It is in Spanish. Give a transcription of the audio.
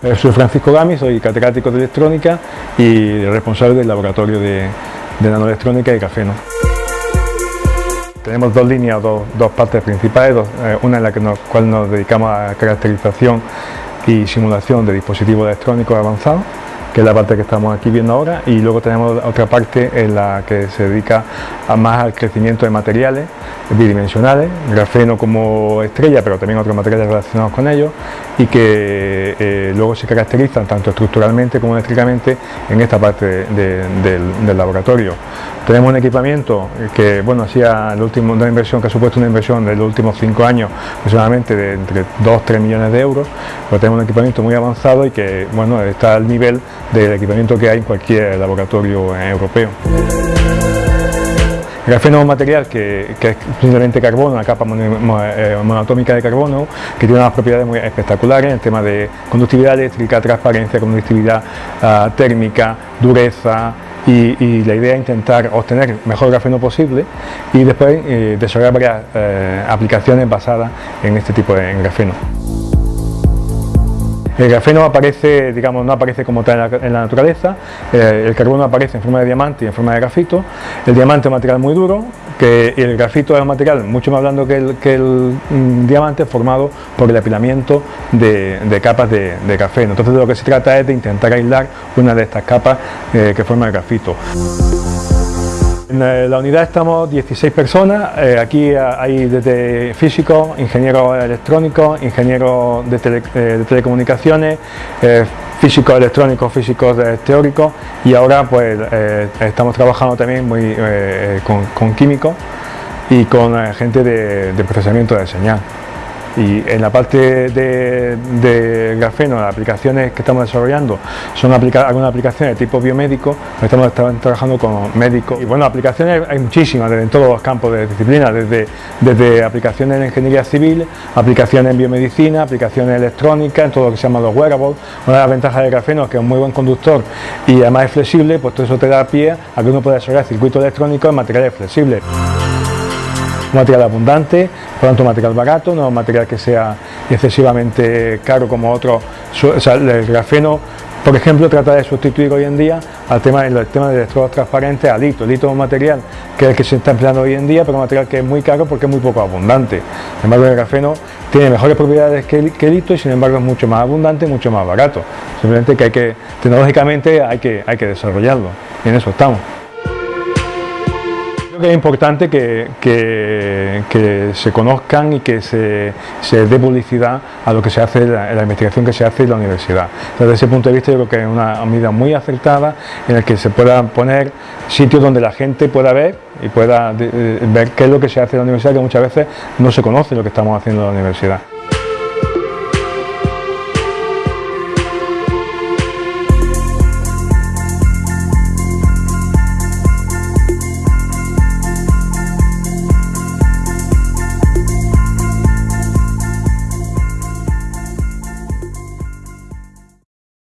Eh, soy Francisco Gami, soy catedrático de electrónica y responsable del laboratorio de, nanoelectrónica de Cafeno. Tenemos dos líneas, dos, partes principales, eh, una en la que nos, cual nos dedicamos a caracterización y simulación de dispositivos electrónicos avanzados que es la parte que estamos aquí viendo ahora, y luego tenemos otra parte en la que se dedica más al crecimiento de materiales bidimensionales, grafeno como estrella, pero también otros materiales relacionados con ellos, y que eh, luego se caracterizan tanto estructuralmente como eléctricamente en esta parte del, laboratorio. Tenemos un equipamiento que, bueno, hacía el último, una inversión que ha supuesto una inversión de los últimos cinco años aproximadamente de entre 2-3 millones de euros, pero tenemos un equipamiento muy avanzado y que, bueno, está al nivel del equipamiento que hay en cualquier laboratorio europeo. El grafeno es un material que, es simplemente carbono, una capa eh, monoatómica de carbono, que tiene unas propiedades muy espectaculares en el tema de conductividad eléctrica, transparencia, conductividad ah, térmica, dureza, y, la idea es intentar obtener mejor grafeno posible y después eh, desarrollar varias eh, aplicaciones basadas en este tipo de grafeno. El grafeno aparece, digamos, no aparece como tal en la, naturaleza, eh, el carbono aparece en forma de diamante y en forma de grafito, el diamante es un material muy duro, que el grafito es un material mucho más blando que el, mm, diamante formado por el apilamiento de, capas de, grafeno. Entonces de lo que se trata es de intentar aislar una de estas capas eh, que forma el grafito. En eh, la unidad estamos 16 personas, eh, aquí hay desde físicos, ingenieros electrónicos, ingenieros de, telecomunicaciones, físicos electrónicos, físicos teóricos y ahora pues estamos trabajando también muy, con, químicos y con gente de procesamiento de señal. Y en la parte de, grafeno, las aplicaciones que estamos desarrollando son algunas aplicaciones de tipo biomédico, estamos, trabajando con médicos. Y bueno, aplicaciones hay muchísimas en todos los campos de disciplina, desde, desde aplicaciones en ingeniería civil, aplicaciones en biomedicina, aplicaciones electrónicas, en todo lo que se llama los wearables. Una de las ventajas del grafeno es que es un muy buen conductor y además es flexible, pues todo eso te da pie a que uno pueda desarrollar circuitos electrónicos en materiales flexibles un material abundante, por tanto un material barato, no un material que sea excesivamente caro como otro, el grafeno por ejemplo, trata de sustituir hoy en día al tema, el tema de electrodos transparentes a litio. El litio es un material que es el que se está empleando hoy en día, pero un material que es muy caro porque es muy poco abundante. Sin embargo, el grafeno tiene mejores propiedades que el, que y sin embargo es mucho más abundante y mucho más barato. Simplemente que hay que, tecnológicamente hay que, hay que desarrollarlo y en eso estamos que es importante que, se conozcan y que se, dé publicidad a lo que se hace, la, la investigación que se hace en la universidad. Desde ese punto de vista yo creo que es una medida muy acertada en la que se puedan poner sitios donde la gente pueda ver y pueda ver qué es lo que se hace en la universidad, que muchas veces no se conoce lo que estamos haciendo en la universidad.